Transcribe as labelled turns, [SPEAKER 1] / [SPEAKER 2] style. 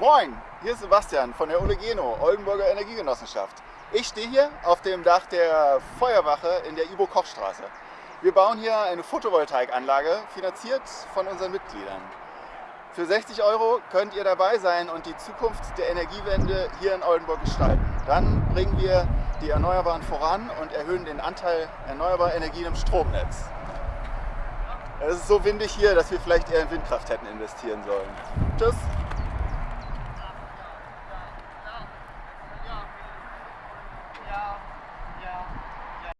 [SPEAKER 1] Moin, hier ist Sebastian von der Olegeno, Oldenburger Energiegenossenschaft. Ich stehe hier auf dem Dach der Feuerwache in der Ibo-Koch-Straße. Wir bauen hier eine Photovoltaikanlage, finanziert von unseren Mitgliedern. Für 60 Euro könnt ihr dabei sein und die Zukunft der Energiewende hier in Oldenburg gestalten. Dann bringen wir die Erneuerbaren voran und erhöhen den Anteil erneuerbarer Energien im Stromnetz. Es ist so windig hier, dass wir vielleicht eher in Windkraft hätten investieren sollen. Tschüss!